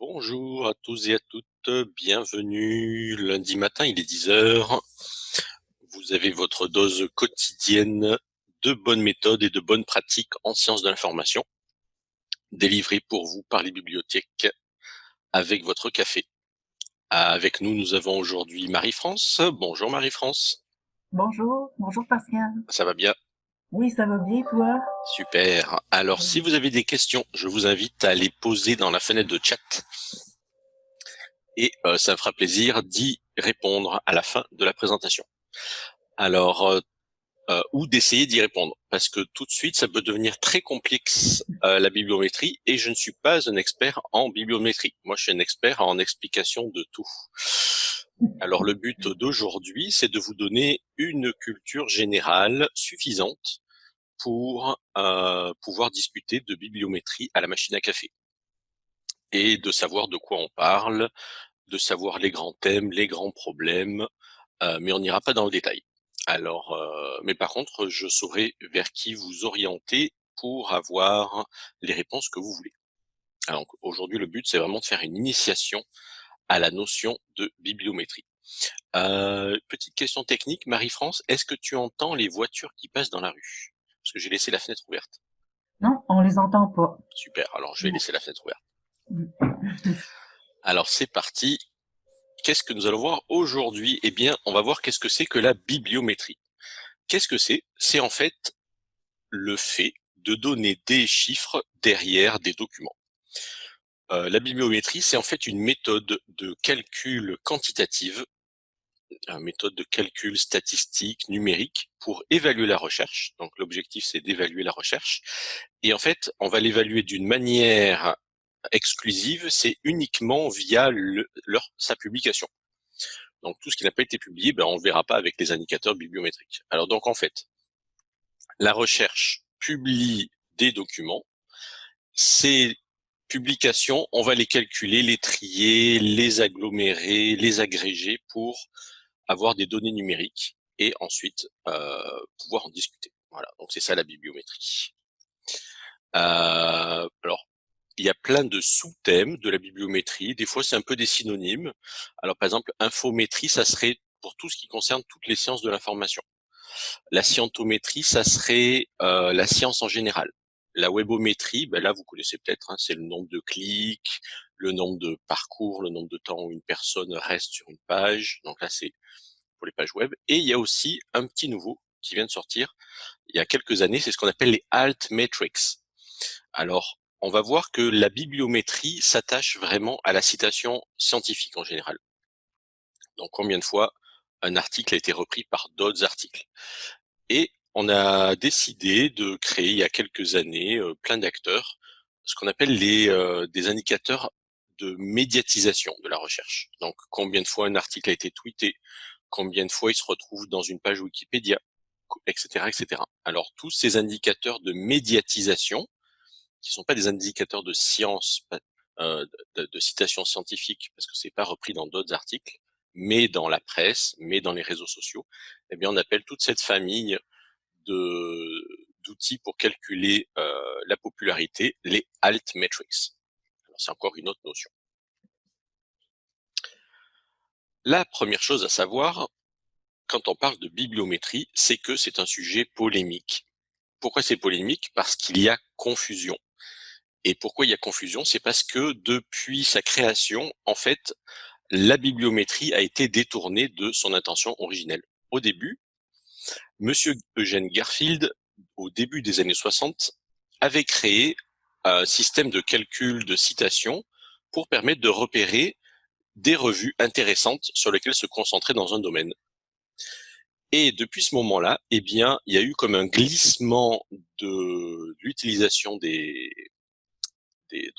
Bonjour à tous et à toutes, bienvenue. Lundi matin, il est 10 heures. Vous avez votre dose quotidienne de bonnes méthodes et de bonnes pratiques en sciences de l'information, délivrées pour vous par les bibliothèques avec votre café. Avec nous, nous avons aujourd'hui Marie-France. Bonjour Marie-France. Bonjour, bonjour Pascal. Ça va bien? Oui, ça va bien, toi? Super. Alors, si vous avez des questions, je vous invite à les poser dans la fenêtre de chat. Et euh, ça me fera plaisir d'y répondre à la fin de la présentation. Alors, euh, euh, ou d'essayer d'y répondre, parce que tout de suite, ça peut devenir très complexe la bibliométrie, et je ne suis pas un expert en bibliométrie. Moi, je suis un expert en explication de tout. Alors, le but d'aujourd'hui, c'est de vous donner une culture générale suffisante pour euh, pouvoir discuter de bibliométrie à la machine à café et de savoir de quoi on parle, de savoir les grands thèmes, les grands problèmes, euh, mais on n'ira pas dans le détail. Alors, euh, mais par contre, je saurai vers qui vous orienter pour avoir les réponses que vous voulez. Alors aujourd'hui, le but, c'est vraiment de faire une initiation à la notion de bibliométrie. Euh, petite question technique, Marie-France, est-ce que tu entends les voitures qui passent dans la rue? Parce que j'ai laissé la fenêtre ouverte. Non, on les entend pas. Super, alors je vais laisser la fenêtre ouverte. alors c'est parti. Qu'est-ce que nous allons voir aujourd'hui? Eh bien, on va voir qu'est-ce que c'est que la bibliométrie. Qu'est-ce que c'est? C'est en fait le fait de donner des chiffres derrière des documents. Euh, la bibliométrie, c'est en fait une méthode de calcul quantitative une méthode de calcul statistique, numérique, pour évaluer la recherche. Donc l'objectif, c'est d'évaluer la recherche. Et en fait, on va l'évaluer d'une manière exclusive, c'est uniquement via sa publication. Donc tout ce qui n'a pas été publié, ben, on ne verra pas avec les indicateurs bibliométriques. Alors donc en fait, la recherche publie des documents. Ces publications, on va les calculer, les trier, les agglomérer, les agréger pour avoir des données numériques et ensuite euh, pouvoir en discuter. Voilà, donc c'est ça la bibliométrie. Euh, alors, il y a plein de sous-thèmes de la bibliométrie. Des fois, c'est un peu des synonymes. Alors, par exemple, infométrie, ça serait pour tout ce qui concerne toutes les sciences de l'information. La scientométrie, ça serait euh, la science en général. La webométrie, ben là, vous connaissez peut-être, hein, c'est le nombre de clics, le nombre de parcours, le nombre de temps où une personne reste sur une page. Donc là, c'est pour les pages web. Et il y a aussi un petit nouveau qui vient de sortir il y a quelques années, c'est ce qu'on appelle les alt metrics. Alors, on va voir que la bibliométrie s'attache vraiment à la citation scientifique en général. Donc, combien de fois un article a été repris par d'autres articles. On a décidé de créer il y a quelques années euh, plein d'acteurs, ce qu'on appelle les euh, des indicateurs de médiatisation de la recherche. Donc combien de fois un article a été tweeté, combien de fois il se retrouve dans une page Wikipédia, etc., etc. Alors tous ces indicateurs de médiatisation, qui sont pas des indicateurs de science, euh, de, de, citation scientifique, parce que c'est pas repris dans d'autres articles, mais dans la presse, mais dans les réseaux sociaux, eh bien on appelle toute cette famille d'outils pour calculer euh, la popularité les altmetrics. Alors c'est encore une autre notion. La première chose à savoir, quand on parle de bibliométrie, c'est que c'est un sujet polémique. Pourquoi c'est polémique? Parce qu'il y a confusion. Et pourquoi il y a confusion? C'est parce que depuis sa création, en fait, la bibliométrie a été détournée de son intention originelle. Au début, Monsieur Eugène Garfield, au début des années 60, avait créé un système de calcul de citation pour permettre de repérer des revues intéressantes sur lesquelles se concentrer dans un domaine. Et depuis ce moment-là, eh bien, il y a eu comme un glissement de l'utilisation de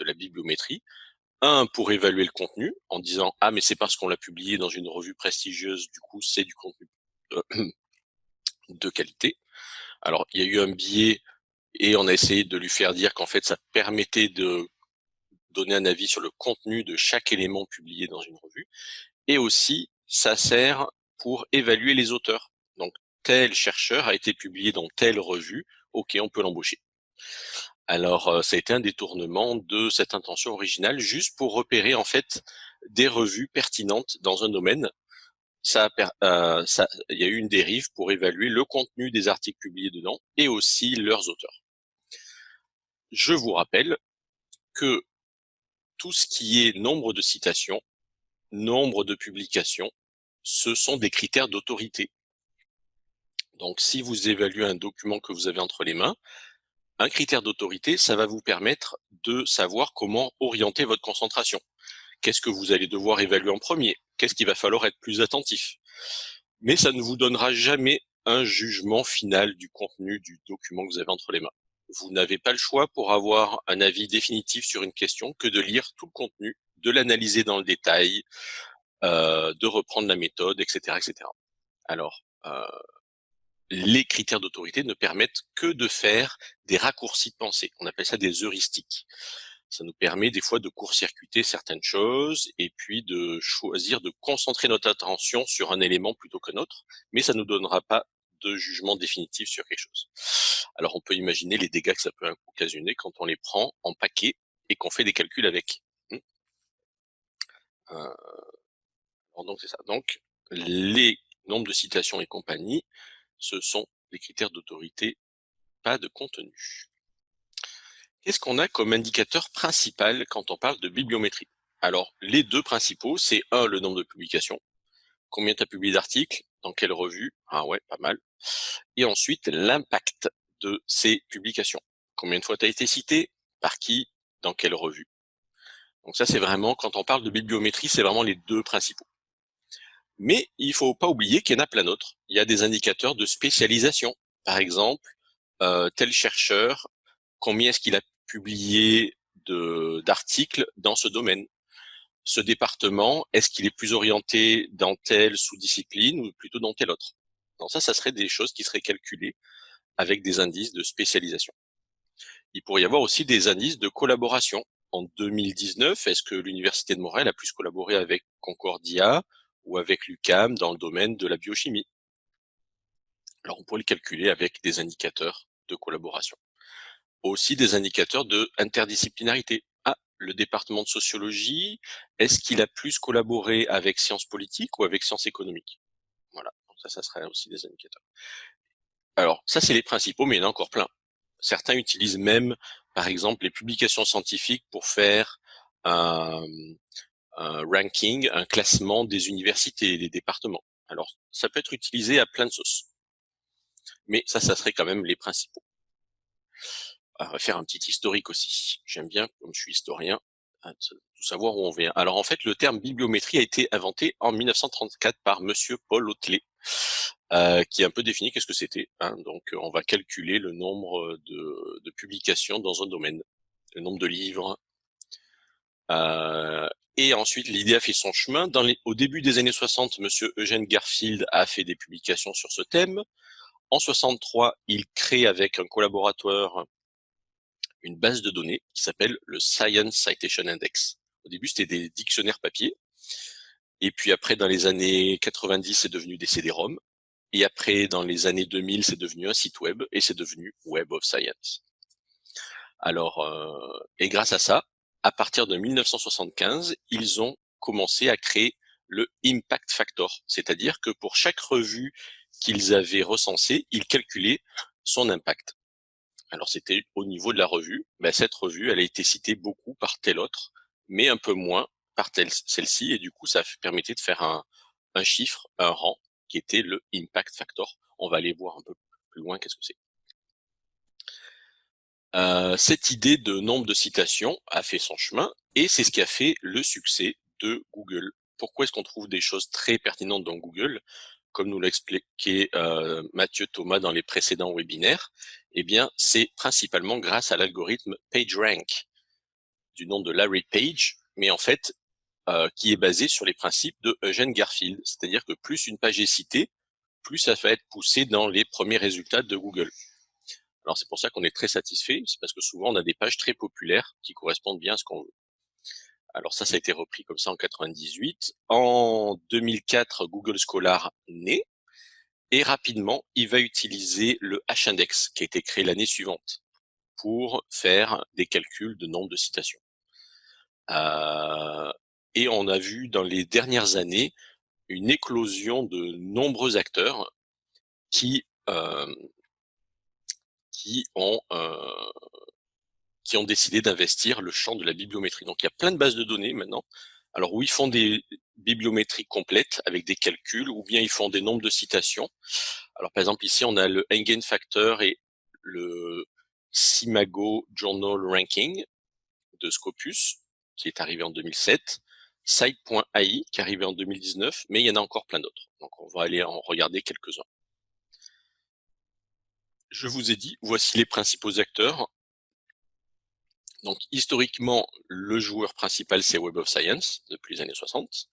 la bibliométrie. Un, pour évaluer le contenu, en disant « Ah, mais c'est parce qu'on l'a publié dans une revue prestigieuse, du coup, c'est du contenu de qualité. » Alors, il y a eu un biais et on a essayé de lui faire dire qu'en fait, ça permettait de donner un avis sur le contenu de chaque élément publié dans une revue. Et aussi, ça sert pour évaluer les auteurs. Donc, tel chercheur a été publié dans telle revue, ok, on peut l'embaucher. Alors, euh, ça a été un détournement de cette intention originale, juste pour repérer en fait des revues pertinentes dans un domaine. Euh, il y a eu une dérive pour évaluer le contenu des articles publiés dedans et aussi leurs auteurs. Je vous rappelle que tout ce qui est nombre de citations, nombre de publications, ce sont des critères d'autorité. Donc, si vous évaluez un document que vous avez entre les mains, un critère d'autorité, ça va vous permettre de savoir comment orienter votre concentration. Qu'est-ce que vous allez devoir évaluer en premier? Qu'est-ce qu'il va falloir être plus attentif Mais ça ne vous donnera jamais un jugement final du contenu du document que vous avez entre les mains. Vous n'avez pas le choix pour avoir un avis définitif sur une question que de lire tout le contenu, de l'analyser dans le détail, euh, de reprendre la méthode, etc. etc. Alors, euh, les critères d'autorité ne permettent que de faire des raccourcis de pensée. On appelle ça des heuristiques. Ça nous permet des fois de court-circuiter certaines choses et puis de choisir de concentrer notre attention sur un élément plutôt qu'un autre, mais ça ne nous donnera pas de jugement définitif sur quelque chose. Alors on peut imaginer les dégâts que ça peut occasionner quand on les prend en paquet et qu'on fait des calculs avec. Hmm. Euh, donc c'est ça. Donc les nombres de citations et compagnie, ce sont des critères d'autorité, pas de contenu. Qu'est-ce qu'on a comme indicateur principal quand on parle de bibliométrie? Alors, les deux principaux, c'est un, le nombre de publications. Combien tu as publié d'articles? Dans quelle revue? Ah ouais, pas mal. Et ensuite, l'impact de ces publications. Combien de fois tu as été cité? Par qui? Dans quelle revue? Donc ça, c'est vraiment, quand on parle de bibliométrie, c'est vraiment les deux principaux. Mais il faut pas oublier qu'il y en a plein d'autres. Il y a des indicateurs de spécialisation. Par exemple, euh, tel chercheur, combien est-ce qu'il a publié d'articles dans ce domaine Ce département, est-ce qu'il est plus orienté dans telle sous-discipline ou plutôt dans telle autre? Donc ça, ça serait des choses qui seraient calculées avec des indices de spécialisation. Il pourrait y avoir aussi des indices de collaboration. En 2019, est-ce que l'Université de Montréal a plus collaboré avec Concordia ou avec l'UCAM dans le domaine de la biochimie? Alors on pourrait le calculer avec des indicateurs de collaboration. Aussi des indicateurs de interdisciplinarité. Ah, le département de sociologie, est-ce qu'il a plus collaboré avec sciences politiques ou avec sciences économiques? Voilà, ça, ça serait aussi des indicateurs. Alors, ça c'est les principaux, mais il y en a encore plein. Certains utilisent même, par exemple, les publications scientifiques pour faire un, un ranking, un classement des universités et des départements. Alors, ça peut être utilisé à plein de sauces. Mais ça, ça serait quand même les principaux. Faire un petit historique aussi. J'aime bien, comme je suis historien, tout savoir où on vient. Alors en fait, le terme bibliométrie a été inventé en 1934 par Monsieur Paul Hotelet, euh, qui a un peu défini qu'est-ce que c'était. Hein. Donc on va calculer le nombre de, de, publications dans un domaine, le nombre de livres, euh, et ensuite, l'idée a fait son chemin. Dans les, au début des années 60, Monsieur Eugène Garfield a fait des publications sur ce thème. En 63, il crée avec un collaborateur une base de données qui s'appelle le Science Citation Index. Au début, c'était des dictionnaires papier. Et puis après, dans les années 90, c'est devenu des CD-ROM. Et après, dans les années 2000, c'est devenu un site web et c'est devenu Web of Science. Alors, euh, et grâce à ça, à partir de 1975, ils ont commencé à créer le impact factor, c'est-à-dire que pour chaque revue qu'ils avaient recensée, ils calculaient son impact. Alors c'était au niveau de la revue, ben, cette revue, elle a été citée beaucoup par telle autre, mais un peu moins par celle-ci, et du coup ça permettait de faire un, un chiffre, un rang, qui était le impact factor. On va aller voir un peu plus loin qu'est-ce que c'est. Euh, cette idée de nombre de citations a fait son chemin et c'est ce qui a fait le succès de Google. Pourquoi est-ce qu'on trouve des choses très pertinentes dans Google? Comme nous l'a expliqué euh, Mathieu Thomas dans les précédents webinaires, eh bien, c'est principalement grâce à l'algorithme PageRank du nom de Larry Page, mais en fait, euh, qui est basé sur les principes de Eugene Garfield. C'est-à-dire que plus une page est citée, plus ça va être poussé dans les premiers résultats de Google. Alors c'est pour ça qu'on est très satisfait, c'est parce que souvent on a des pages très populaires qui correspondent bien à ce qu'on veut. Alors ça, ça a été repris comme ça en 98. En 2004, Google Scholar naît et rapidement, il va utiliser le H-index qui a été créé l'année suivante pour faire des calculs de nombre de citations. Euh, et on a vu dans les dernières années une éclosion de nombreux acteurs qui euh, euh, qui ont décidé d'investir le champ de la bibliométrie. Donc il y a plein de bases de données maintenant. Alors où ils font des bibliométries complètes avec des calculs, ou bien ils font des nombres de citations. Alors par exemple ici on a le Factor et le Simago Journal Ranking de Scopus, qui est arrivé en 2007, Site.ai qui est arrivé en 2019, mais il y en a encore plein d'autres. Donc on va aller en regarder quelques-uns. Je vous ai dit, voici les principaux acteurs. Donc historiquement, le joueur principal c'est Web of Science depuis les années 60.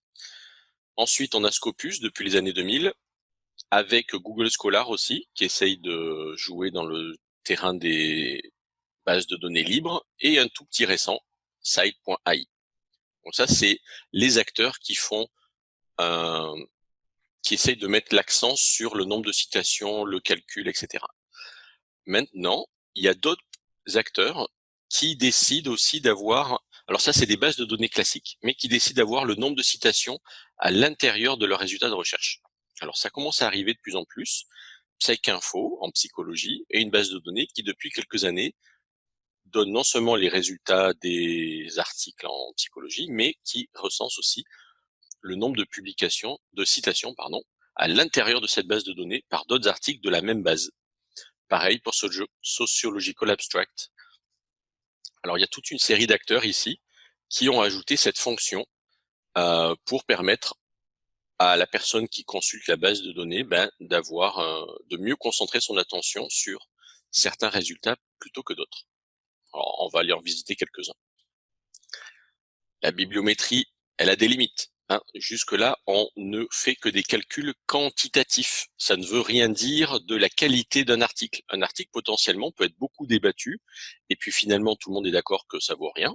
Ensuite, on a Scopus depuis les années 2000, avec Google Scholar aussi, qui essaye de jouer dans le terrain des bases de données libres, et un tout petit récent, Site.ai. Donc ça, c'est les acteurs qui font un, qui essayent de mettre l'accent sur le nombre de citations, le calcul, etc. Maintenant, il y a d'autres acteurs qui décident aussi d'avoir, alors ça c'est des bases de données classiques, mais qui décident d'avoir le nombre de citations à l'intérieur de leurs résultats de recherche. Alors ça commence à arriver de plus en plus. PsycInfo en psychologie est une base de données qui depuis quelques années donne non seulement les résultats des articles en psychologie, mais qui recense aussi le nombre de publications, de citations, pardon, à l'intérieur de cette base de données par d'autres articles de la même base. Pareil pour Sociological Abstract. Alors il y a toute une série d'acteurs ici qui ont ajouté cette fonction pour permettre à la personne qui consulte la base de données ben, d'avoir de mieux concentrer son attention sur certains résultats plutôt que d'autres. On va aller en visiter quelques-uns. La bibliométrie, elle a des limites. Hein. Jusque-là, on ne fait que des calculs quantitatifs. Ça ne veut rien dire de la qualité d'un article. Un article potentiellement peut être beaucoup débattu, et puis finalement tout le monde est d'accord que ça vaut rien.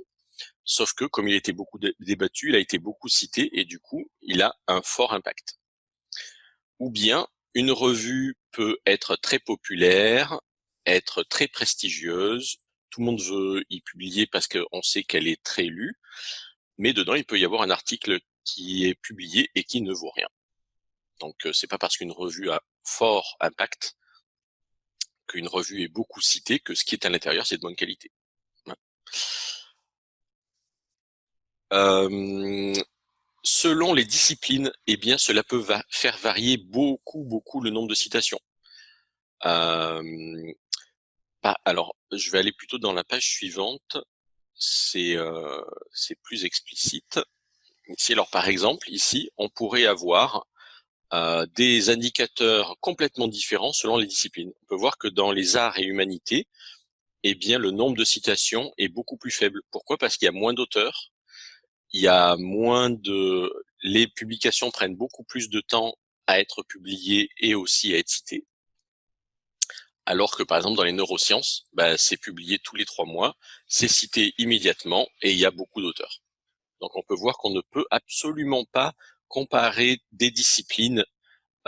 Sauf que comme il a été beaucoup débattu, il a été beaucoup cité, et du coup, il a un fort impact. Ou bien, une revue peut être très populaire, être très prestigieuse, tout le monde veut y publier parce qu'on sait qu'elle est très lue, mais dedans, il peut y avoir un article qui est publié et qui ne vaut rien. Donc euh, c'est pas parce qu'une revue a fort impact qu'une revue est beaucoup citée que ce qui est à l'intérieur c'est de bonne qualité. Euh, selon les disciplines, eh bien cela peut faire varier beaucoup beaucoup le nombre de citations. Euh, alors je vais aller plutôt dans la page suivante, c'est c'est plus explicite. Ici, alors par exemple, ici, on pourrait avoir euh, des indicateurs complètement différents selon les disciplines. On peut voir que dans les arts et humanités, eh bien, le nombre de citations est beaucoup plus faible. Pourquoi? Parce qu'il y a moins d'auteurs, il y a moins de... Les publications prennent beaucoup plus de temps à être publiées et aussi à être citées. Alors que par exemple dans les neurosciences, bah, c'est publié tous les trois mois, c'est cité immédiatement et il y a beaucoup d'auteurs. Donc on peut voir qu'on ne peut absolument pas comparer des disciplines,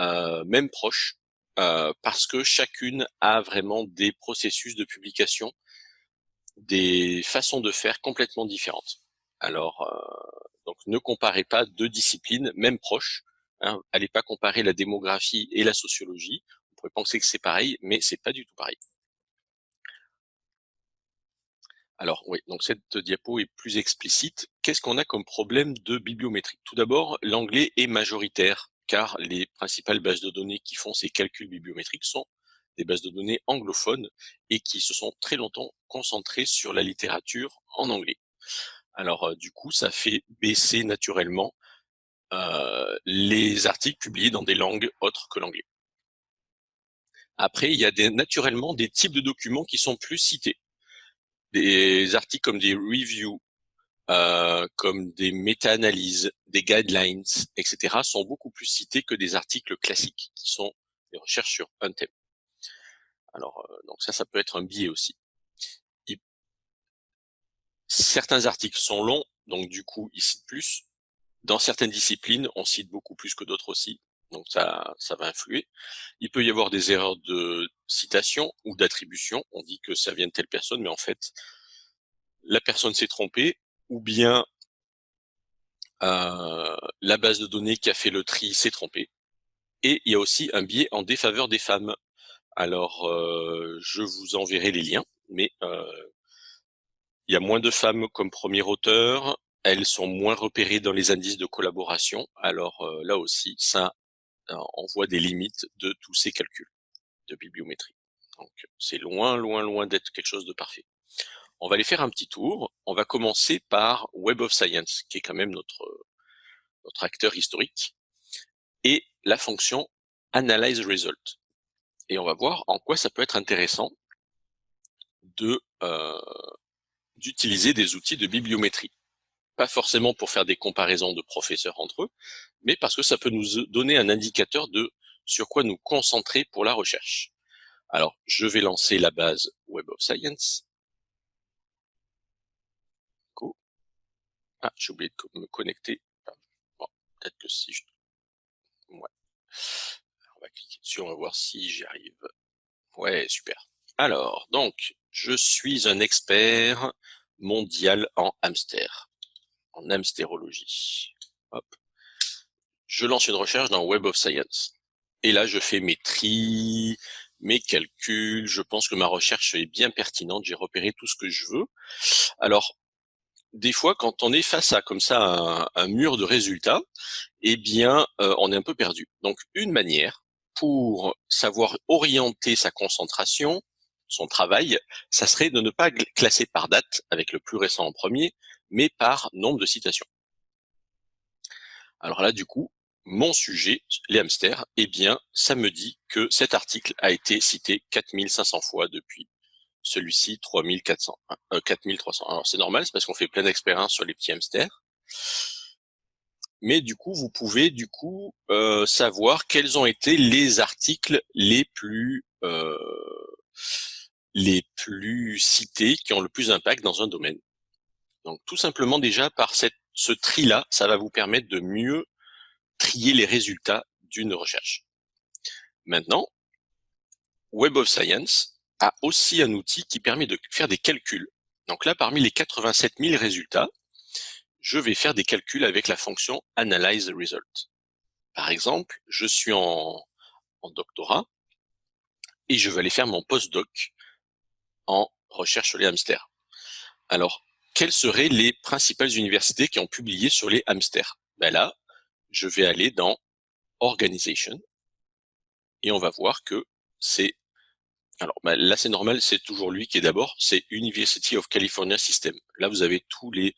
euh, même proches, euh, parce que chacune a vraiment des processus de publication, des façons de faire complètement différentes. Alors, euh, donc ne comparez pas deux disciplines, même proches. Hein, allez pas comparer la démographie et la sociologie. On pourrait penser que c'est pareil, mais c'est pas du tout pareil. Alors oui, donc cette diapo est plus explicite. Qu'est-ce qu'on a comme problème de bibliométrie? Tout d'abord, l'anglais est majoritaire, car les principales bases de données qui font ces calculs bibliométriques sont des bases de données anglophones et qui se sont très longtemps concentrées sur la littérature en anglais. Alors du coup, ça fait baisser naturellement les articles publiés dans des langues autres que l'anglais. Après, il y a naturellement des types de documents qui sont plus cités des articles comme des reviews, comme des méta-analyses, des guidelines, etc., sont beaucoup plus cités que des articles classiques, qui sont des recherches sur un thème. Alors, donc ça, ça peut être un biais aussi. Certains articles sont longs, donc du coup, ils citent plus. Dans certaines disciplines, on cite beaucoup plus que d'autres aussi. donc ça, ça va influer. Il peut y avoir des erreurs de citation ou d'attribution. On dit que ça vient de telle personne, mais en fait, la personne s'est trompée, ou bien euh, la base de données qui a fait le tri s'est trompée. Et il y a aussi un biais en défaveur des femmes. Alors, euh, je vous enverrai les liens, mais euh, il y a moins de femmes comme premier auteur, elles sont moins repérées dans les indices de collaboration. Alors là aussi, ça on voit des limites de tous ces calculs de bibliométrie. Donc c'est loin, loin, loin d'être quelque chose de parfait. On va aller faire un petit tour. On va commencer par Web of Science, qui est quand même notre, notre acteur historique, et la fonction Analyze Result. Et on va voir en quoi ça peut être intéressant de euh, d'utiliser des outils de bibliométrie. Pas forcément pour faire des comparaisons de professeurs entre eux, mais parce que ça peut nous donner un indicateur de sur quoi nous concentrer pour la recherche. Alors, je vais lancer la base Web of Science. Ah, j'ai oublié de me connecter. Bon, peut-être que si je... Ouais. On va cliquer dessus, on va voir si j'y arrive. Ouais, super. Alors, donc, je suis un expert mondial en hamster, en hamstérologie. Hop. Je lance une recherche dans Web of Science. Et là, je fais mes tri, mes calculs. Je pense que ma recherche est bien pertinente. J'ai repéré tout ce que je veux. Alors, des fois, quand on est face à comme ça un, mur de résultats, eh bien, euh, on est un peu perdu. Donc, une manière pour savoir orienter sa concentration, son travail, ça serait de ne pas classer par date, avec le plus récent en premier, mais par nombre de citations. Alors là, du coup, mon sujet, les hamsters, eh bien, ça me dit que cet article a été cité 4500 fois depuis celui-ci 3400, euh, 4300. Alors c'est normal, c'est parce qu'on fait plein d'expériences sur les petits hamsters. Mais du coup, vous pouvez du coup euh, savoir quels ont été les articles les plus euh, les plus cités, qui ont le plus d'impact dans un domaine. Donc tout simplement déjà par ce tri-là, ça va vous permettre de mieux trier les résultats d'une recherche. Maintenant, Web of Science, a aussi un outil qui permet de faire des calculs. Donc là, parmi les 87 000 résultats, je vais faire des calculs avec la fonction Analyze Result. Par exemple, je suis en, doctorat et je vais aller faire mon postdoc en recherche sur les hamsters. Alors, quelles seraient les principales universités qui ont publié sur les hamsters? Ben Là, je vais aller dans Organization et on va voir que c'est alors bah, là c'est normal, c'est toujours lui qui est d'abord, c'est University of California System. Là vous avez tous les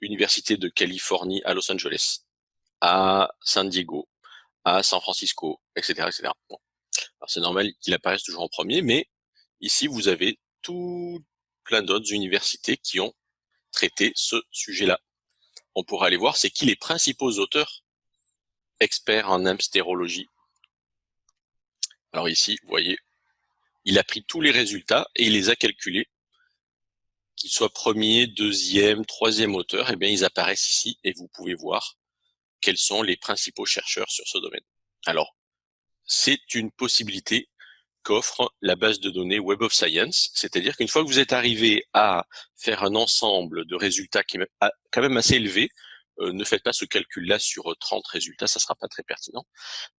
universités de Californie à Los Angeles, à San Diego, à San Francisco, etc. etc. C'est normal qu'il apparaisse toujours en premier, mais ici vous avez tout plein d'autres universités qui ont traité ce sujet-là. On pourra aller voir c'est qui les principaux auteurs experts en hamstérologie. Alors ici, vous voyez, il a pris tous les résultats et il les a calculés. Qu'ils soient premier, deuxième, troisième auteur, eh bien, ils apparaissent ici et vous pouvez voir quels sont les principaux chercheurs sur ce domaine. Alors, c'est une possibilité qu'offre la base de données Web of Science, c'est-à-dire qu'une fois que vous êtes arrivé à faire un ensemble de résultats qui est quand même assez élevé, euh, ne faites pas ce calcul-là sur 30 résultats, ça sera pas très pertinent.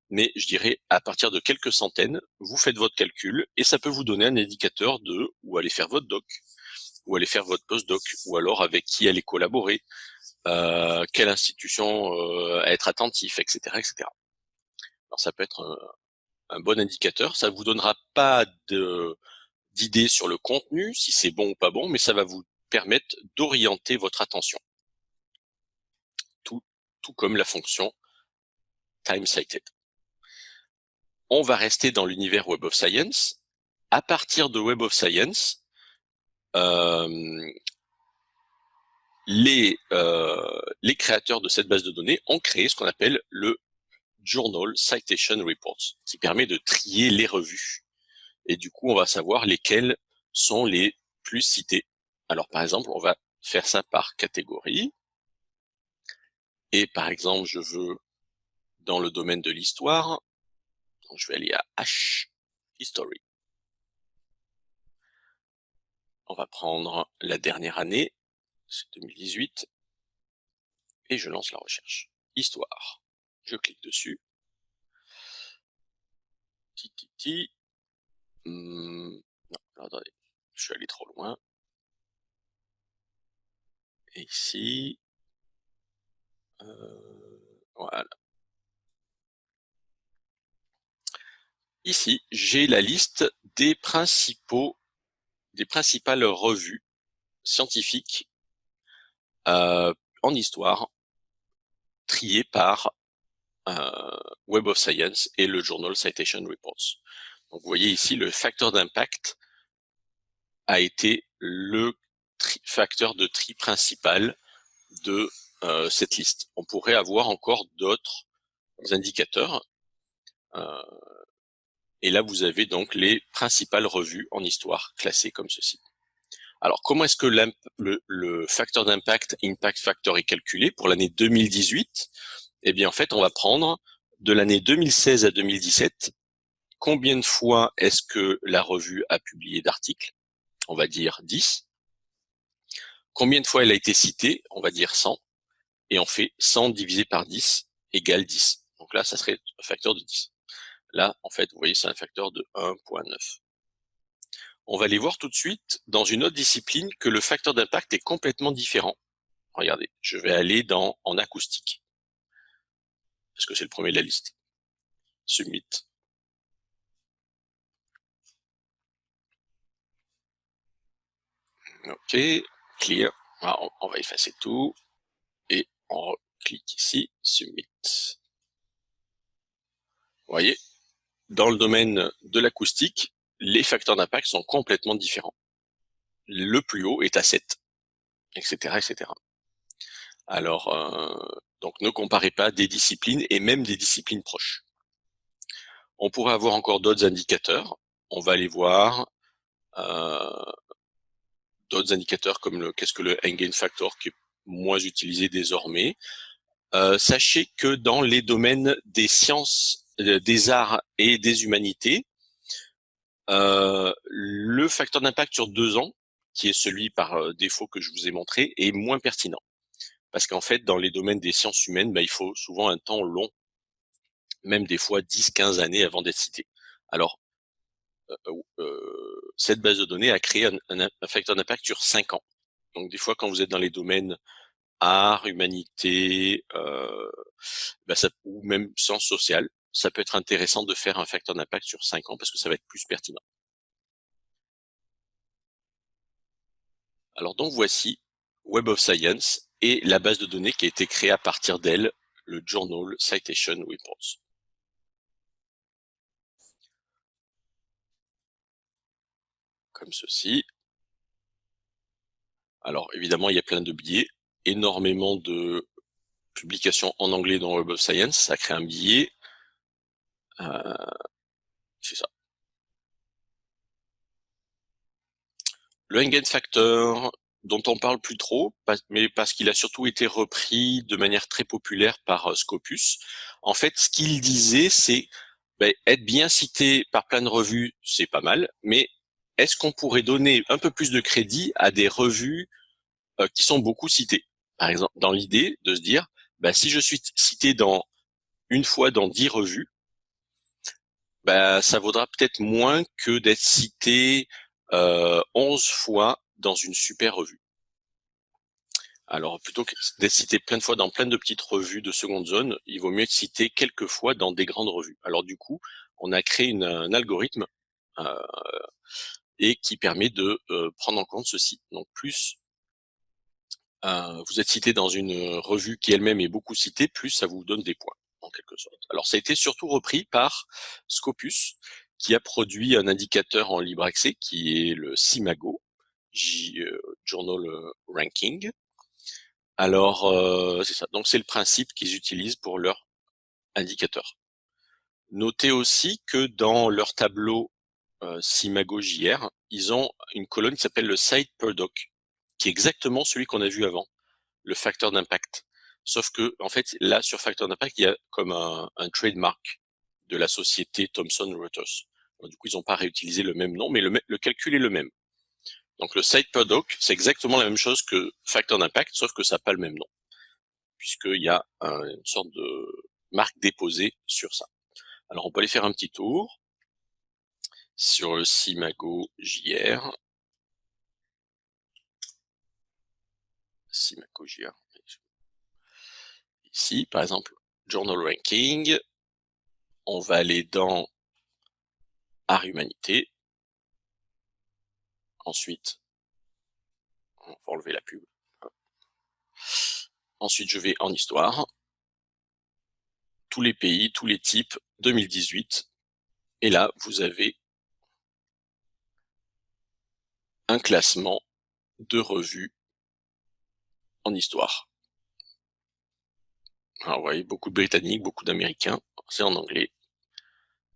Mais je dirais, à partir de quelques centaines, vous faites votre calcul et ça peut vous donner un indicateur de où aller faire votre doc, où aller faire votre postdoc, ou alors avec qui aller collaborer, euh, quelle institution euh, être attentif, etc., etc. Alors ça peut être un, bon indicateur. Ça vous donnera pas de d'idées sur le contenu, si c'est bon ou pas bon, mais ça va vous permettre d'orienter votre attention tout comme la fonction time-cited. On va rester dans l'univers Web of Science. À partir de Web of Science, euh, euh, les créateurs de cette base de données ont créé ce qu'on appelle le Journal Citation Reports, qui permet de trier les revues. Et du coup, on va savoir lesquelles sont les plus citées. Alors, par exemple, on va faire ça par catégorie. Et par exemple, je veux dans le domaine de l'histoire. Je vais aller à H, History. On va prendre la dernière année, c'est 2018, et je lance la recherche. Histoire. Je clique dessus. Titi. Hmm, non, attendez, je suis allé trop loin. Et ici, euh, voilà. Ici, j'ai la liste des principaux, des principales revues scientifiques euh, en histoire triées par Web of Science et le journal Citation Reports. Donc vous voyez ici le facteur d'impact a été le facteur de tri principal de euh, cette liste. On pourrait avoir encore d'autres indicateurs. Euh, et là, vous avez donc les principales revues en histoire classées comme ceci. Alors, comment est-ce que le, le, facteur d'impact, impact factor, est calculé pour l'année 2018 Eh bien, en fait, on va prendre de l'année 2016 à 2017, combien de fois est-ce que la revue a publié d'articles? On va dire 10. Combien de fois elle a été citée? On va dire 100. Et on fait 100 divisé par 10 égale 10. Donc là, ça serait un facteur de 10. Là, en fait, vous voyez, c'est un facteur de 1.9. On va aller voir tout de suite dans une autre discipline que le facteur d'impact est complètement différent. Regardez, je vais aller dans en acoustique. Parce que c'est le premier de la liste. Submit. OK, clear. on, va effacer tout et on clique ici, submit. Vous voyez, dans le domaine de l'acoustique, les facteurs d'impact sont complètement différents. Le plus haut est à 7, etc. etc. Alors, euh, donc ne comparez pas des disciplines et même des disciplines proches. On pourrait avoir encore d'autres indicateurs. On va aller voir euh, d'autres indicateurs comme le qu'est-ce que le Engain Factor qui est moins utilisé désormais. Euh, sachez que dans les domaines des sciences, des arts et des humanités, le facteur d'impact sur deux ans, qui est celui par défaut que je vous ai montré, est moins pertinent. Parce qu'en fait, dans les domaines des sciences humaines, bah, il faut souvent un temps long, même des fois 10-15 années avant d'être cité. Alors, euh, cette base de données a créé un, facteur d'impact sur 5 ans. Donc des fois, quand vous êtes dans les domaines art, humanité, euh, ça, ou même sciences sociales, ça peut être intéressant de faire un facteur d'impact sur 5 ans parce que ça va être plus pertinent. Alors donc voici Web of Science et la base de données qui a été créée à partir d'elle, le Journal Citation Reports. comme ceci. Alors évidemment, il y a plein de biais, énormément de publications en anglais dans Web of Science, ça crée un biais. Euh, c'est ça. Le Engen Factor, dont on parle plus trop, mais parce qu'il a surtout été repris de manière très populaire par euh, Scopus. En fait, ce qu'il disait, c'est ben, être bien cité par plein de revues, c'est pas mal, mais est-ce qu'on pourrait donner un peu plus de crédit à des revues euh, qui sont beaucoup citées? Par exemple, dans l'idée de se dire, bah, si je suis cité dans une fois dans dix revues, bah, ça vaudra peut-être moins que d'être cité euh, 11 fois dans une super revue. Alors, plutôt que d'être cité plein de fois dans plein de petites revues de seconde zone, il vaut mieux être cité quelques fois dans des grandes revues. Alors du coup, on a créé une, un algorithme euh, et qui permet de euh, prendre en compte ceci. Donc plus euh, vous êtes cité dans une revue qui elle-même est beaucoup citée, plus ça vous donne des points, en quelque sorte. Alors ça a été surtout repris par Scopus, qui a produit un indicateur en libre accès qui est le CIMAGO, euh, Journal Ranking. Alors, c'est ça. Donc c'est le principe qu'ils utilisent pour leur indicateur. Notez aussi que dans leur tableau euh, Simago JR, ils ont une colonne qui s'appelle le site per doc, qui est exactement celui qu'on a vu avant, le facteur d'impact. sauf que en fait là sur Factor d'impact il y a comme un, un trademark de la société Thomson Reuters. du coup ils n'ont pas réutilisé le même nom, mais le, le calcul est le même. Donc le site per doc, c'est exactement la même chose que Factor d'impact, sauf que ça n'a pas le même nom, puisqu'il y a une sorte de marque déposée sur ça. Alors on peut aller faire un petit tour sur le Simago JR. Simago JR. Ici, par exemple, Journal Ranking. On va aller dans Art Humanité. Ensuite, on va enlever la pub. Ensuite, je vais en histoire. Tous les pays, tous les types, 2018. Et là, vous avez un classement de revues en histoire. Alors, vous voyez, beaucoup de Britanniques, beaucoup d'Américains, c'est en anglais,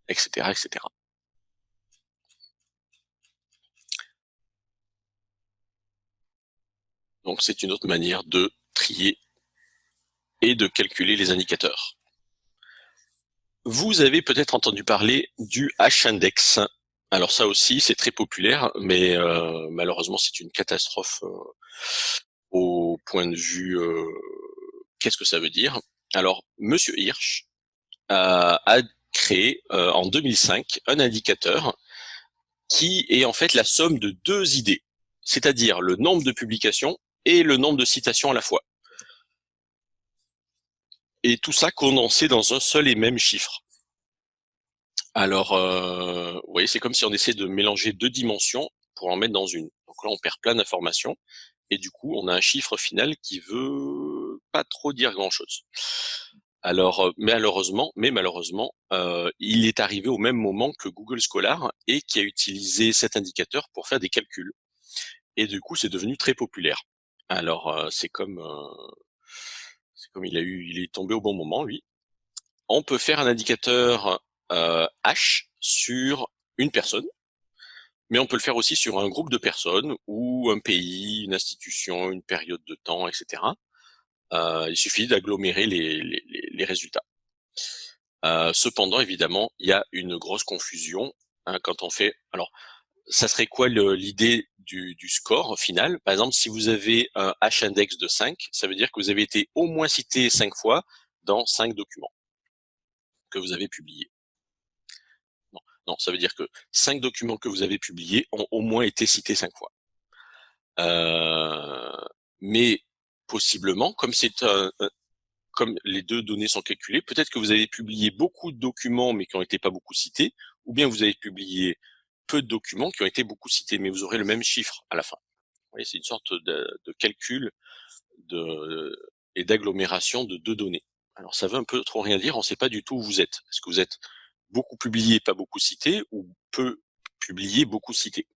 etc., etc. Donc c'est une autre manière de trier et de calculer les indicateurs. Vous avez peut-être entendu parler du H-index. Alors ça aussi, c'est très populaire, mais euh, malheureusement, c'est une catastrophe euh, au point de vue euh, qu'est-ce que ça veut dire? Alors, Monsieur Hirsch a créé en 2005 un indicateur qui est en fait la somme de deux idées, c'est-à-dire le nombre de publications et le nombre de citations à la fois. Et tout ça condensé dans un seul et même chiffre. Alors, euh, vous voyez, c'est comme si on essaie de mélanger deux dimensions pour en mettre dans une. Donc là, on perd plein d'informations, et du coup, on a un chiffre final qui veut pas trop dire grand-chose. Alors, euh, malheureusement, mais malheureusement, euh, il est arrivé au même moment que Google Scholar et qui a utilisé cet indicateur pour faire des calculs. Et du coup, c'est devenu très populaire. Alors, c'est comme, c'est comme il a eu, il est tombé au bon moment, lui. On peut faire un indicateur H sur une personne, mais on peut le faire aussi sur un groupe de personnes ou un pays, une institution, une période de temps, etc. il suffit d'agglomérer les, les, les, résultats. cependant, évidemment, il y a une grosse confusion hein, quand on fait. Alors, ça serait quoi l'idée du, score final Par exemple, si vous avez un H-index de 5, ça veut dire que vous avez été au moins cité 5 fois dans 5 documents que vous avez publiés. Non, ça veut dire que 5 documents que vous avez publiés ont au moins été cités 5 fois. Euh, mais possiblement, comme c'est comme les deux données sont calculées, peut-être que vous avez publié beaucoup de documents mais qui n'ont été pas beaucoup cités, ou bien vous avez publié peu de documents qui ont été beaucoup cités, mais vous aurez le même chiffre à la fin. C'est une sorte de, calcul de, et d'agglomération de deux données. Alors ça veut un peu trop rien dire, on ne sait pas du tout où vous êtes. Est-ce que vous êtes beaucoup publié, pas beaucoup cité, ou peu publié, beaucoup cité?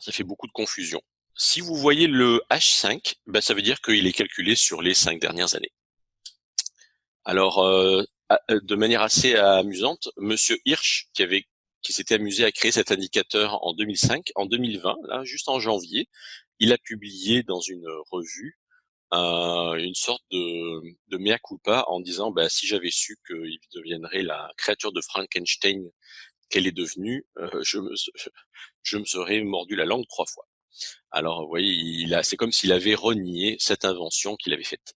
Ça fait beaucoup de confusion. Si vous voyez le H5, ben ça veut dire qu'il est calculé sur les cinq dernières années. Alors, euh, de manière assez amusante, Monsieur Hirsch, qui avait qui s'était amusé à créer cet indicateur en 2005, en 2020, là, juste en janvier, il a publié dans une revue euh, une sorte de, mea culpa en disant bah, si j'avais su qu'il deviendrait la créature de Frankenstein qu'elle est devenue, euh, je, me, je me serais mordu la langue trois fois. Alors, vous voyez, c'est comme s'il avait renié cette invention qu'il avait faite.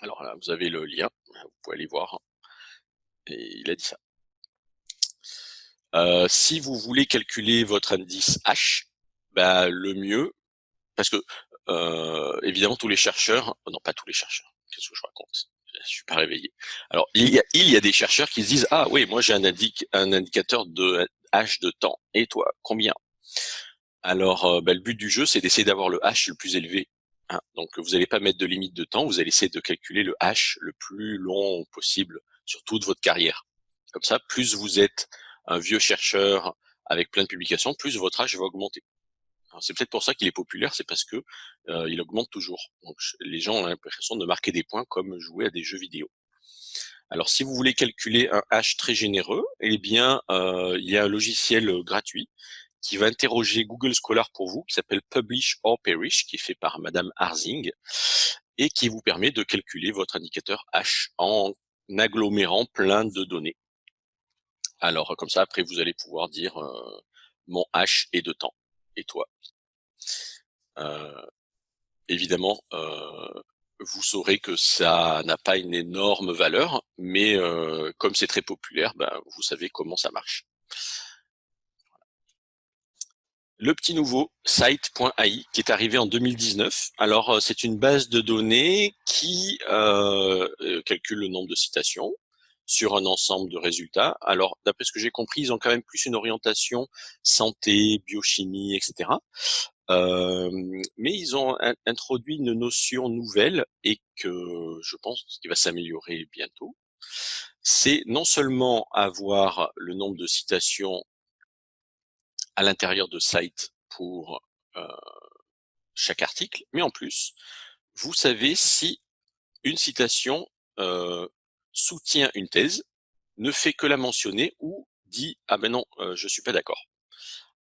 Alors là, vous avez le lien, vous pouvez aller voir. Et il a dit ça. Euh, si vous voulez calculer votre indice H, bah, le mieux, parce que euh, évidemment tous les chercheurs, oh non pas tous les chercheurs, qu'est-ce que je raconte? Je suis pas réveillé. Alors il y a, des chercheurs qui se disent ah oui moi j'ai un, un indicateur de H de temps et toi combien? Alors euh, bah, le but du jeu c'est d'essayer d'avoir le H le plus élevé Hein, donc vous n'allez pas mettre de limite de temps, vous allez essayer de calculer le H le plus long possible sur toute votre carrière. Comme ça, plus vous êtes un vieux chercheur avec plein de publications, plus votre âge va augmenter. C'est peut-être pour ça qu'il est populaire, c'est parce que euh, il augmente toujours. Donc les gens ont l'impression de marquer des points comme jouer à des jeux vidéo. Alors si vous voulez calculer un H très généreux, eh bien euh, il y a un logiciel gratuit qui va interroger Google Scholar pour vous, qui s'appelle Publish or Perish, qui est fait par Madame Harzing, et qui vous permet de calculer votre indicateur H en agglomérant plein de données. Alors comme ça, après, vous allez pouvoir dire euh, mon H est de temps, et toi? Euh, évidemment, euh, vous saurez que ça n'a pas une énorme valeur, mais euh, comme c'est très populaire, ben, vous savez comment ça marche. Le petit nouveau, site.ai, qui est arrivé en 2019. Alors, euh, c'est une base de données qui euh, calcule le nombre de citations sur un ensemble de résultats. Alors, d'après ce que j'ai compris, ils ont quand même plus une orientation santé, biochimie, etc. Euh, mais ils ont introduit une notion nouvelle et que je pense qu'il va s'améliorer bientôt. C'est non seulement avoir le nombre de citations à l'intérieur de site pour chaque article, mais en plus, vous savez si une citation soutient une thèse, ne fait que la mentionner ou dit « Ah ben non, euh, je suis pas d'accord ».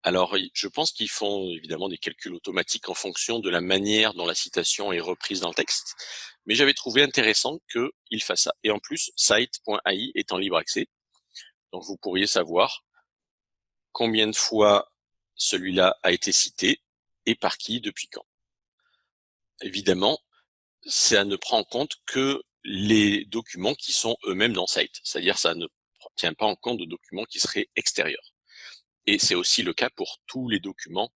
Alors, je pense qu'ils font évidemment des calculs automatiques en fonction de la manière dont la citation est reprise dans le texte, mais j'avais trouvé intéressant qu'ils fassent ça. Et en plus, site.ai est en libre accès, donc vous pourriez savoir combien de fois celui-là a été cité et par qui, depuis quand. Évidemment, ça ne prend en compte que les documents qui sont eux-mêmes dans site, c'est-à-dire ça ne tient pas en compte de documents qui seraient extérieurs. Et c'est aussi le cas pour tous les documents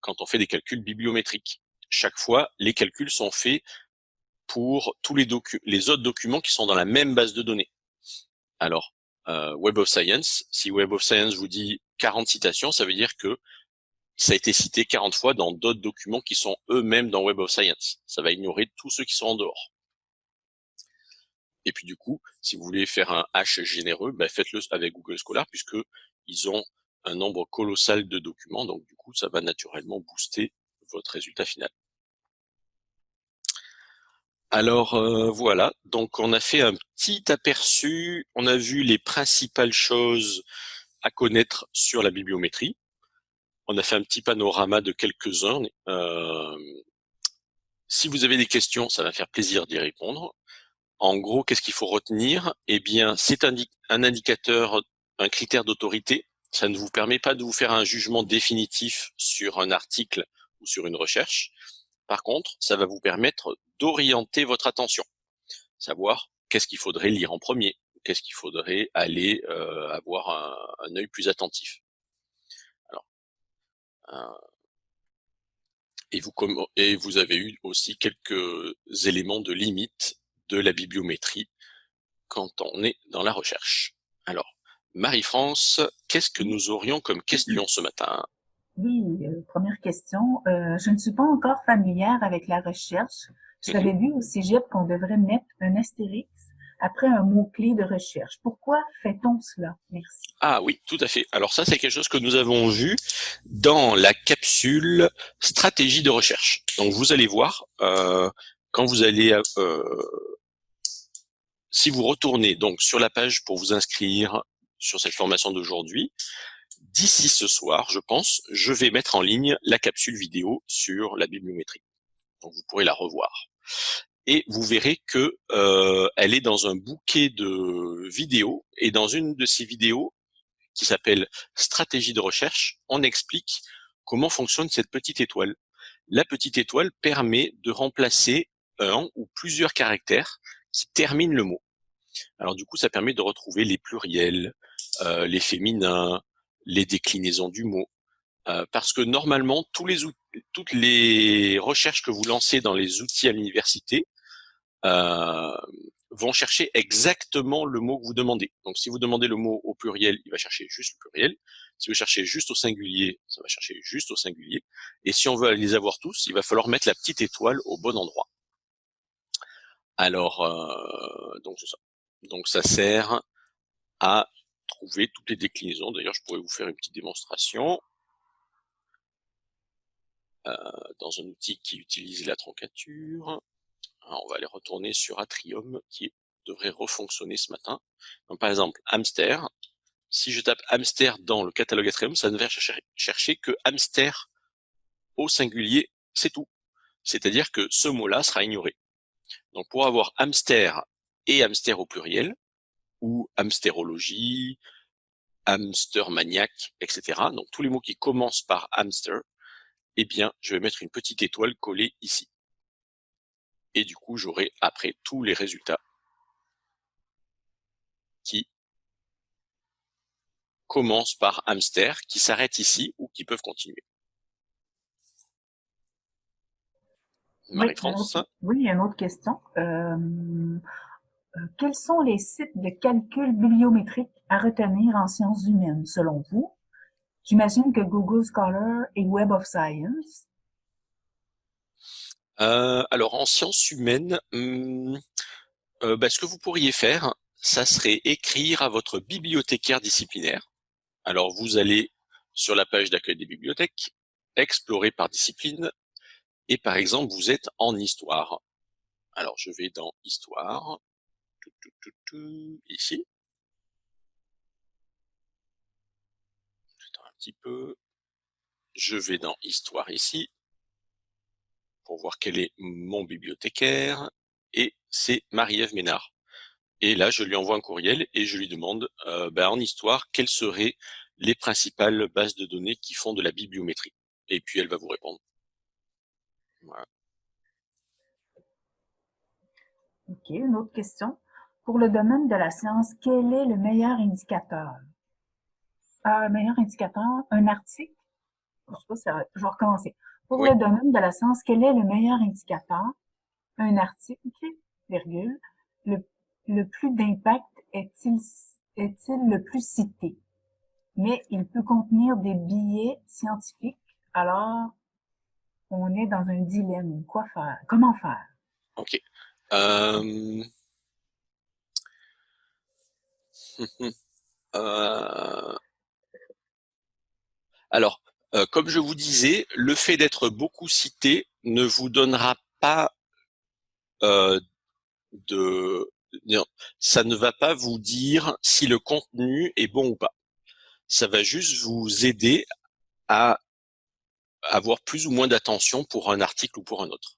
quand on fait des calculs bibliométriques. Chaque fois, les calculs sont faits pour tous les, autres documents qui sont dans la même base de données. Alors, euh, Web of Science, si Web of Science vous dit 40 citations, ça veut dire que ça a été cité 40 fois dans d'autres documents qui sont eux-mêmes dans Web of Science. Ça va ignorer tous ceux qui sont en dehors. Et puis du coup, si vous voulez faire un hash généreux, ben faites-le avec Google Scholar puisque ils ont un nombre colossal de documents, donc du coup, ça va naturellement booster votre résultat final. Alors euh, voilà, donc on a fait un petit aperçu, on a vu les principales choses à connaître sur la bibliométrie. On a fait un petit panorama de quelques-uns. Euh, si vous avez des questions, ça va faire plaisir d'y répondre. En gros, qu'est-ce qu'il faut retenir? Eh bien, c'est un indicateur, un critère d'autorité ça ne vous permet pas de vous faire un jugement définitif sur un article ou sur une recherche. Par contre, ça va vous permettre d'orienter votre attention, savoir qu'est-ce qu'il faudrait lire en premier, qu'est-ce qu'il faudrait aller euh, avoir un, œil plus attentif. Alors, euh, et, vous, et vous avez eu aussi quelques éléments de limite de la bibliométrie quand on est dans la recherche. Alors, Marie-France, qu'est-ce que nous aurions comme question ce matin? Oui, euh, première question. Euh, je ne suis pas encore familière avec la recherche. J'avais mhm. vu au cégep qu'on devrait mettre un astérix après un mot-clé de recherche. Pourquoi fait-on cela? Merci. Ah oui, tout à fait. Alors ça, c'est quelque chose que nous avons vu dans la capsule stratégie de recherche. Donc vous allez voir, euh, quand vous allez... si vous retournez donc sur la page pour vous inscrire sur cette formation d'aujourd'hui. D'ici ce soir, je pense, je vais mettre en ligne la capsule vidéo sur la bibliométrie. Donc vous pourrez la revoir. Et vous verrez que euh, elle est dans un bouquet de vidéos. Et dans une de ces vidéos, qui s'appelle Stratégie de recherche, on explique comment fonctionne cette petite étoile. La petite étoile permet de remplacer un ou plusieurs caractères qui terminent le mot. Alors du coup, ça permet de retrouver les pluriels, euh, les féminins, les déclinaisons du mot. Euh, parce que normalement, tous les toutes les recherches que vous lancez dans les outils à l'université vont chercher exactement le mot que vous demandez. Donc si vous demandez le mot au pluriel, il va chercher juste le pluriel. Si vous cherchez juste au singulier, ça va chercher juste au singulier. Et si on veut les avoir tous, il va falloir mettre la petite étoile au bon endroit. Alors, donc ça. Donc ça sert à trouver toutes les déclinaisons. D'ailleurs, je pourrais vous faire une petite démonstration euh, dans un outil qui utilise la troncature. On va aller retourner sur Atrium qui devrait refonctionner ce matin. Par exemple, hamster, si je tape hamster dans le catalogue Ethereum, ça ne va chercher, que hamster au singulier, c'est tout. C'est-à-dire que ce mot-là sera ignoré. Donc pour avoir hamster et hamster au pluriel, ou hamsterologie, hamster maniaque, etc. Donc tous les mots qui commencent par hamster, eh bien, je vais mettre une petite étoile collée ici. Et du coup, j'aurai après tous les résultats qui commencent par hamster, qui s'arrêtent ici ou qui peuvent continuer. Marie-France Oui, il y a une autre question. Euh, euh, quels sont les sites de calcul bibliométrique à retenir en sciences humaines, selon vous? J'imagine que Google Scholar et Web of Science. Euh, alors, en sciences humaines, hmm, euh, bah, ce que vous pourriez faire, ça serait écrire à votre bibliothécaire disciplinaire. Alors, vous allez sur la page d'accueil des bibliothèques, explorer par discipline, et par exemple, vous êtes en histoire. Alors, je vais dans histoire, ici. un petit peu. Je vais dans Histoire ici pour voir quel est mon bibliothécaire. Et c'est Marie-Ève Ménard. Et là, je lui envoie un courriel et je lui demande euh, ben, en histoire quelles seraient les principales bases de données qui font de la bibliométrie? Et puis elle va vous répondre. Ok, une autre question. Pour le domaine de la science, quel est le meilleur indicateur? Un meilleur indicateur, un article? Je sais pas si ça, je vais recommencer. Pour le domaine de la science, quel est le meilleur indicateur? Un article, virgule. Le, le plus d'impact est-il est-il le plus cité? Mais il peut contenir des billets scientifiques. Alors, on est dans un dilemme. Quoi faire? Comment faire? OK. Euh... Euh, alors, euh, comme je vous disais, le fait d'être beaucoup cité ne vous donnera pas euh, de... Ça ne va pas vous dire si le contenu est bon ou pas. Ça va juste vous aider à avoir plus ou moins d'attention pour un article ou pour un autre.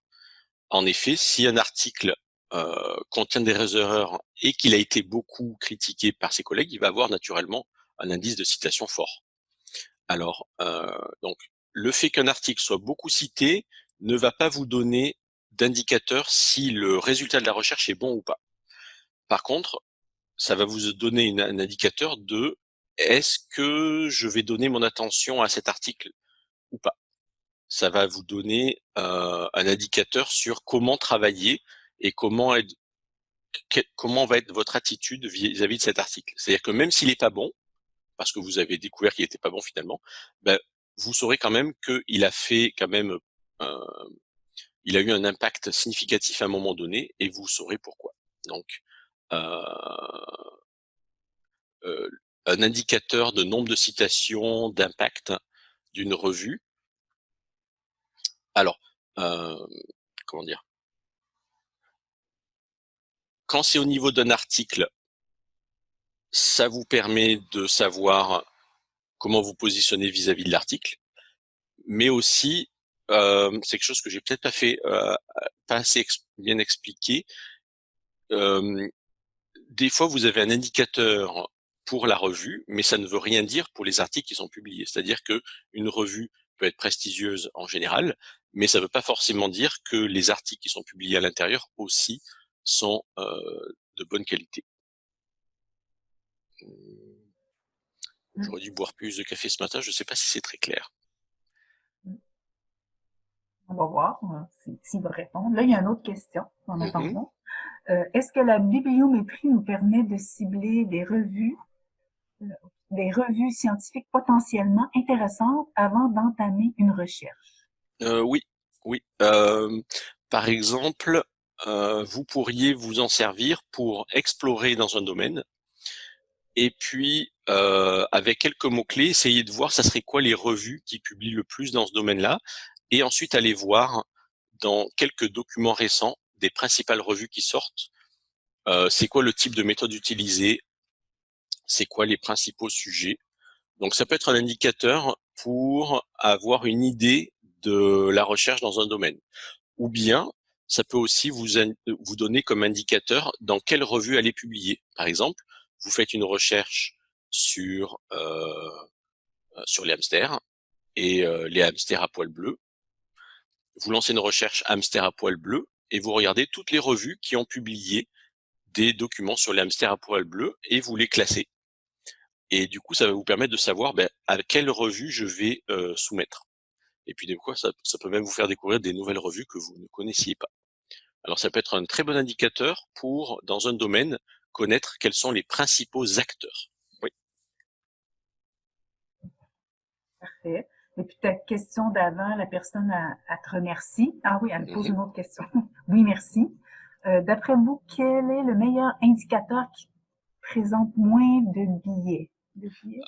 En effet, si un article euh, contient des erreurs et qu'il a été beaucoup critiqué par ses collègues, il va avoir naturellement un indice de citation fort. Alors, euh, donc, le fait qu'un article soit beaucoup cité ne va pas vous donner d'indicateur si le résultat de la recherche est bon ou pas. Par contre, ça va vous donner un indicateur de est-ce que je vais donner mon attention à cet article ou pas. Ça va vous donner euh, un indicateur sur comment travailler et comment être, comment va être votre attitude vis-à-vis de cet article. C'est-à-dire que même s'il n'est pas bon, parce que vous avez découvert qu'il n'était pas bon finalement, ben, vous saurez quand même qu'il a fait quand même, euh, il a eu un impact significatif à un moment donné, et vous saurez pourquoi. Donc, euh, euh, un indicateur de nombre de citations, d'impact d'une revue. Alors, euh, comment dire? Quand c'est au niveau d'un article, ça vous permet de savoir comment vous positionnez vis-à-vis de l'article, mais aussi, euh, c'est quelque chose que j'ai peut-être pas fait, euh, assez bien expliqué. Euh, des fois, vous avez un indicateur pour la revue, mais ça ne veut rien dire pour les articles qui sont publiés. C'est-à-dire que une revue peut être prestigieuse en général, mais ça ne veut pas forcément dire que les articles qui sont publiés à l'intérieur aussi sont euh, de bonne qualité. Mmh. J'aurais dû boire plus de café ce matin, je ne sais pas si c'est très clair. On va voir euh, s'il va répondre. Là, il y a une autre question en attendant. Euh, Est-ce que la bibliométrie nous permet de cibler des revues, euh, des revues scientifiques potentiellement intéressantes avant d'entamer une recherche? Euh, oui, oui. Euh, par exemple, euh, vous pourriez vous en servir pour explorer dans un domaine et puis euh, avec quelques mots-clés, essayer de voir ça serait quoi les revues qui publient le plus dans ce domaine-là et ensuite aller voir dans quelques documents récents des principales revues qui sortent, euh, c'est quoi le type de méthode utilisée, c'est quoi les principaux sujets? Donc ça peut être un indicateur pour avoir une idée de la recherche dans un domaine. Ou bien, ça peut aussi vous, vous donner comme indicateur dans quelle revue aller publier. Par exemple, vous faites une recherche sur, euh, sur les hamsters et euh, les hamsters à poils bleus. Vous lancez une recherche hamster à poils bleus et vous regardez toutes les revues qui ont publié des documents sur les hamsters à poils bleus et vous les classez. Et du coup, ça va vous permettre de savoir ben, à quelle revue je vais euh, soumettre. Et puis des ça, ça, peut même vous faire découvrir des nouvelles revues que vous ne connaissiez pas. Alors ça peut être un très bon indicateur pour, dans un domaine, connaître quels sont les principaux acteurs. Oui. Parfait. Et puis ta question d'avant, la personne, elle, te remercie. Ah oui, elle me pose mhm. une autre question. oui, merci. Euh, D'après vous, quel est le meilleur indicateur qui présente moins de billets?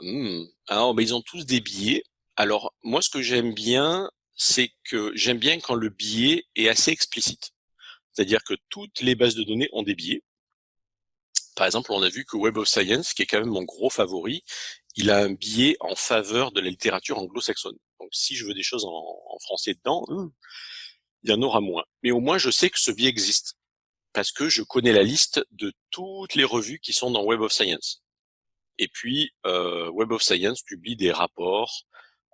Hmm. Alors, ben, ils ont tous des billets. Alors, moi, ce que j'aime bien, c'est que j'aime bien quand le billet est assez explicite. C'est-à-dire que toutes les bases de données ont des billets. Par exemple, on a vu que Web of Science, qui est quand même mon gros favori, il a un billet en faveur de la littérature anglo-saxonne. Donc si je veux des choses en, français dedans, hmm, il y en aura moins. Mais au moins, je sais que ce biais existe parce que je connais la liste de toutes les revues qui sont dans Web of Science. Et puis, euh, Web of Science publie des rapports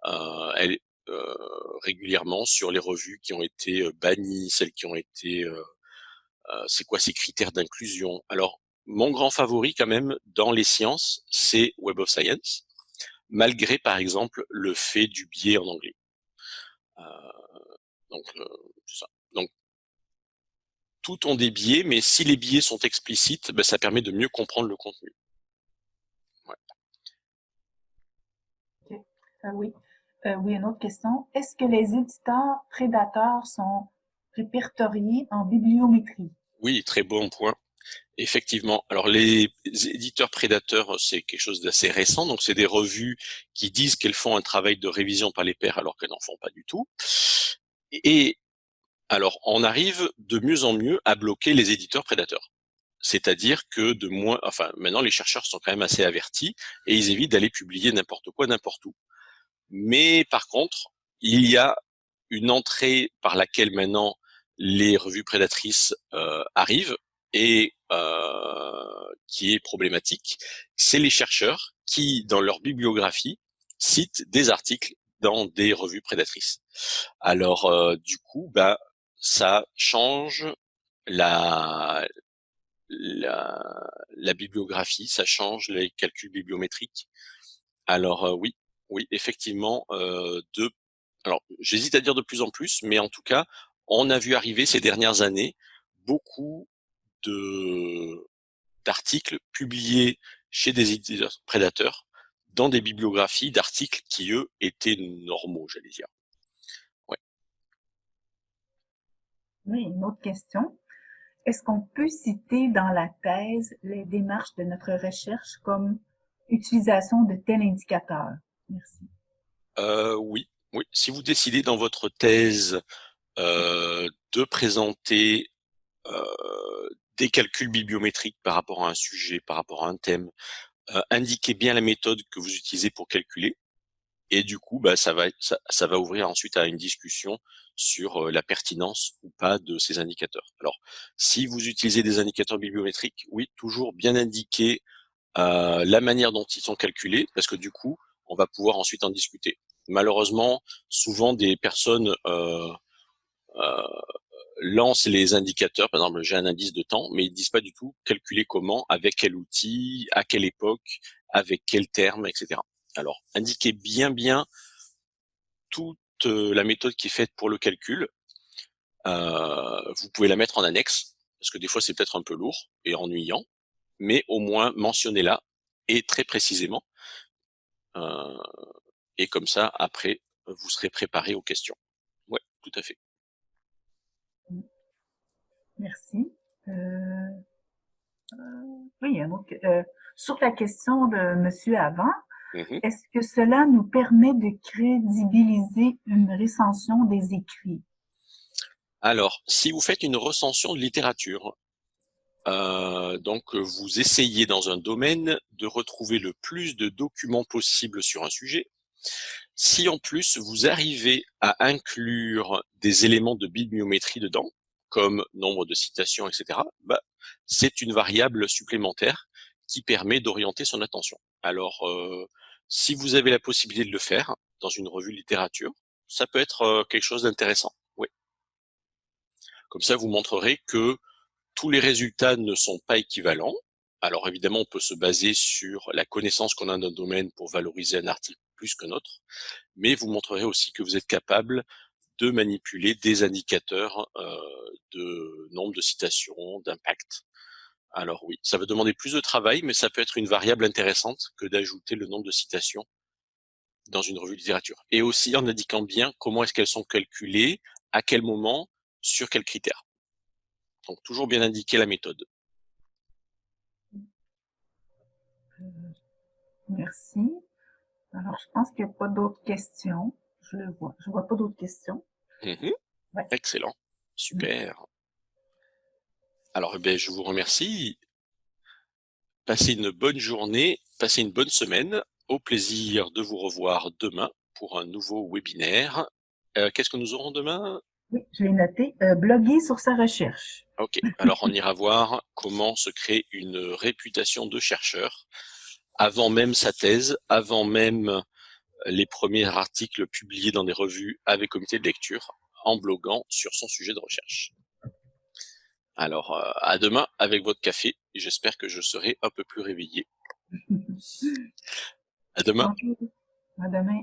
euh, euh, régulièrement sur les revues qui ont été bannies, celles qui ont été... C'est quoi ces critères d'inclusion Alors, mon grand favori quand même dans les sciences, c'est Web of Science, malgré par exemple le fait du biais en anglais. Euh, donc, euh, ça. donc, tout ont des biais, mais si les biais sont explicites, ben, ça permet de mieux comprendre le contenu. Ouais. Ah oui. Euh, oui, une autre question. Est-ce que les éditeurs prédateurs sont répertoriés en bibliométrie? Oui, très bon point. Effectivement. Alors les éditeurs prédateurs, c'est quelque chose d'assez récent. Donc c'est des revues qui disent qu'elles font un travail de révision par les pairs alors qu'elles n'en font pas du tout. Et alors on arrive de mieux en mieux à bloquer les éditeurs prédateurs. C'est-à-dire que de moins, enfin maintenant les chercheurs sont quand même assez avertis et ils évitent d'aller publier n'importe quoi n'importe où. Mais par contre, il y a une entrée par laquelle maintenant les revues prédatrices euh, arrivent et euh, qui est problématique, c'est les chercheurs qui, dans leur bibliographie, citent des articles dans des revues prédatrices. Alors, euh, du coup, bah, ça change la, la, bibliographie, ça change les calculs bibliométriques. Alors euh, oui, oui, effectivement, de, alors j'hésite à dire de plus en plus, mais en tout cas, on a vu arriver ces dernières années beaucoup d'articles publiés chez des éditeurs prédateurs dans des bibliographies d'articles qui, eux, étaient normaux, j'allais dire. Ouais. Oui, une autre question. Est-ce qu'on peut citer dans la thèse les démarches de notre recherche comme utilisation de tel indicateur? Merci. Euh, oui, oui. Si vous décidez dans votre thèse euh, de présenter euh, des calculs bibliométriques par rapport à un sujet, par rapport à un thème, euh, indiquez bien la méthode que vous utilisez pour calculer. Et du coup, bah, ça, va, ouvrir ensuite à une discussion sur euh, la pertinence ou pas de ces indicateurs. Alors, si vous utilisez des indicateurs bibliométriques, oui, toujours bien indiquer euh, la manière dont ils sont calculés, parce que du coup, on va pouvoir ensuite en discuter. Malheureusement, souvent des personnes lance les indicateurs, par exemple j'ai un indice de temps, mais ils disent pas du tout calculer comment, avec quel outil, à quelle époque, avec quel terme, etc. Alors indiquez bien bien toute euh, la méthode qui est faite pour le calcul. Euh, vous pouvez la mettre en annexe, parce que des fois c'est peut-être un peu lourd et ennuyant, mais au moins mentionnez-la et très précisément. Euh, et comme ça, après, vous serez préparé aux questions. Ouais, tout à fait. Merci. Euh, euh, oui, euh, sur la question de monsieur avant, mm-hmm. est-ce que cela nous permet de crédibiliser une recension des écrits? Alors, si vous faites une recension de littérature, Euh, donc, vous essayez dans un domaine de retrouver le plus de documents possible sur un sujet. Si en plus vous arrivez à inclure des éléments de bibliométrie dedans, comme nombre de citations, etc., bah, c'est une variable supplémentaire qui permet d'orienter son attention. Alors, euh, si vous avez la possibilité de le faire dans une revue littérature, ça peut être euh, quelque chose d'intéressant. Oui. Comme ça, vous montrerez que tous les résultats ne sont pas équivalents. Alors évidemment, on peut se baser sur la connaissance qu'on a d'un domaine pour valoriser un article plus que notre, mais vous montrerez aussi que vous êtes capable de manipuler des indicateurs euh, de nombre de citations, d'impact. Alors oui, ça va demander plus de travail, mais ça peut être une variable intéressante que d'ajouter le nombre de citations dans une revue de littérature. Et aussi en indiquant bien comment est-ce qu'elles sont calculées, à quel moment, sur quels critères. Donc toujours bien indiquer la méthode. Euh, merci. Alors, je pense qu'il n'y a pas d'autres questions. Je le vois. Je vois pas d'autres questions. Mhm. Excellent. Super. Alors, eh bien, je vous remercie. Passez une bonne journée, passez une bonne semaine. Au plaisir de vous revoir demain pour un nouveau webinaire. Euh, qu'est-ce que nous aurons demain? Oui, je vais noter. Euh, bloguer sur sa recherche. Ok, alors on ira voir comment se créer une réputation de chercheur avant même sa thèse, avant même les premiers articles publiés dans des revues avec comité de lecture, en bloguant sur son sujet de recherche. Alors, euh, à demain avec votre café, j'espère que je serai un peu plus réveillé. À demain. À demain.